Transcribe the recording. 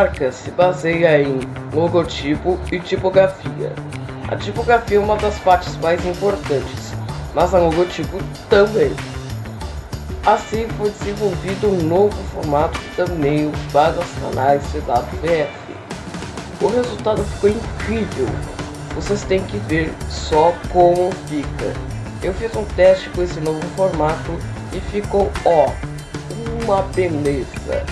marca se baseia em logotipo e tipografia. A tipografia é uma das partes mais importantes, mas a logotipo também. Assim foi desenvolvido um novo formato de thumbnail para os canais CWF. O resultado ficou incrível, vocês têm que ver só como fica. Eu fiz um teste com esse novo formato e ficou ó, uma beleza.